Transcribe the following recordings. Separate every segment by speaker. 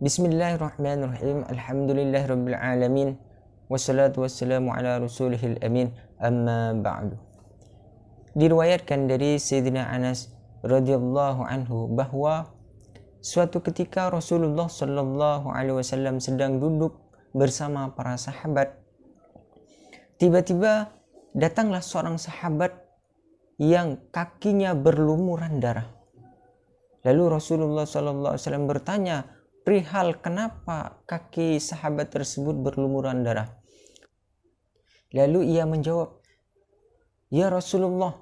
Speaker 1: Bismillahirrahmanirrahim. Alhamdulillahirabbil alamin. Wassalatu wassalamu ala rasulihil amin. Amma ba'du. Diriwayatkan dari Sayyidina Anas radhiyallahu anhu bahwa suatu ketika Rasulullah sallallahu alaihi wasallam sedang duduk bersama para sahabat. Tiba-tiba datanglah seorang sahabat yang kakinya berlumuran darah. Lalu Rasulullah sallallahu alaihi wasallam bertanya, perihal kenapa kaki sahabat tersebut berlumuran darah. Lalu ia menjawab, Ya Rasulullah,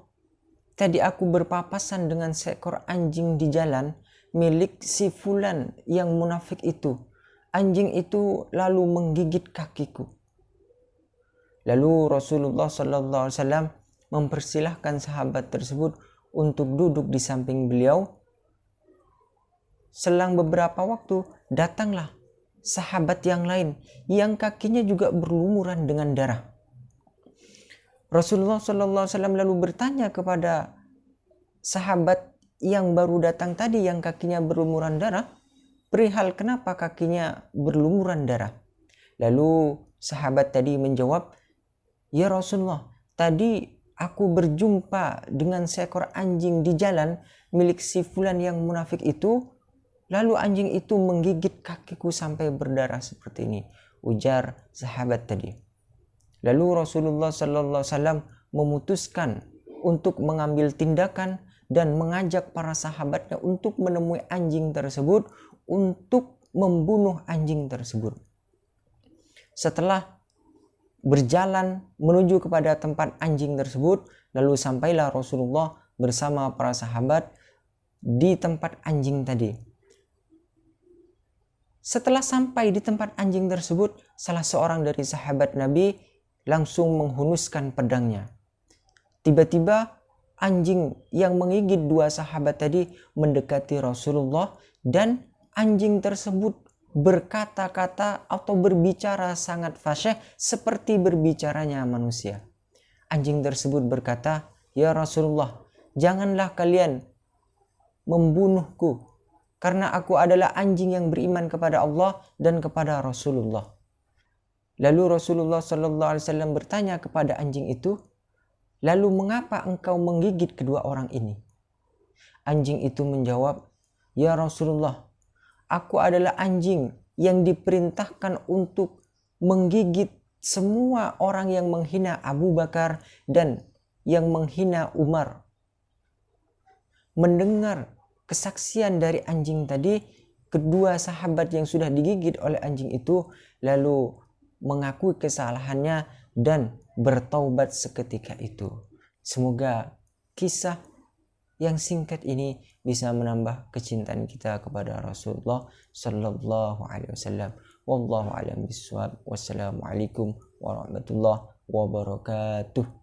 Speaker 1: tadi aku berpapasan dengan seekor anjing di jalan milik si fulan yang munafik itu. Anjing itu lalu menggigit kakiku. Lalu Rasulullah Wasallam mempersilahkan sahabat tersebut untuk duduk di samping beliau Selang beberapa waktu datanglah sahabat yang lain yang kakinya juga berlumuran dengan darah. Rasulullah Shallallahu Alaihi Wasallam lalu bertanya kepada sahabat yang baru datang tadi yang kakinya berlumuran darah, perihal kenapa kakinya berlumuran darah. Lalu sahabat tadi menjawab, Ya Rasulullah, tadi aku berjumpa dengan seekor anjing di jalan milik si fulan yang munafik itu Lalu anjing itu menggigit kakiku sampai berdarah seperti ini. Ujar sahabat tadi. Lalu Rasulullah Sallallahu Alaihi memutuskan untuk mengambil tindakan dan mengajak para sahabatnya untuk menemui anjing tersebut untuk membunuh anjing tersebut. Setelah berjalan menuju kepada tempat anjing tersebut, lalu sampailah Rasulullah bersama para sahabat di tempat anjing tadi. Setelah sampai di tempat anjing tersebut, salah seorang dari sahabat Nabi langsung menghunuskan pedangnya. Tiba-tiba anjing yang menggigit dua sahabat tadi mendekati Rasulullah dan anjing tersebut berkata-kata atau berbicara sangat fasyih seperti berbicaranya manusia. Anjing tersebut berkata, "Ya Rasulullah, janganlah kalian membunuhku karena aku adalah anjing yang beriman kepada Allah dan kepada Rasulullah. Lalu Rasulullah Shallallahu Alaihi Wasallam bertanya kepada anjing itu, lalu mengapa engkau menggigit kedua orang ini? Anjing itu menjawab, ya Rasulullah, aku adalah anjing yang diperintahkan untuk menggigit semua orang yang menghina Abu Bakar dan yang menghina Umar. Mendengar kesaksian dari anjing tadi, kedua sahabat yang sudah digigit oleh anjing itu lalu mengakui kesalahannya dan bertaubat seketika itu. Semoga kisah yang singkat ini bisa menambah kecintaan kita kepada Rasulullah Sallallahu Alaihi Wasallam. Wallahu a'lam bishawab. Wassalamualaikum warahmatullahi wabarakatuh.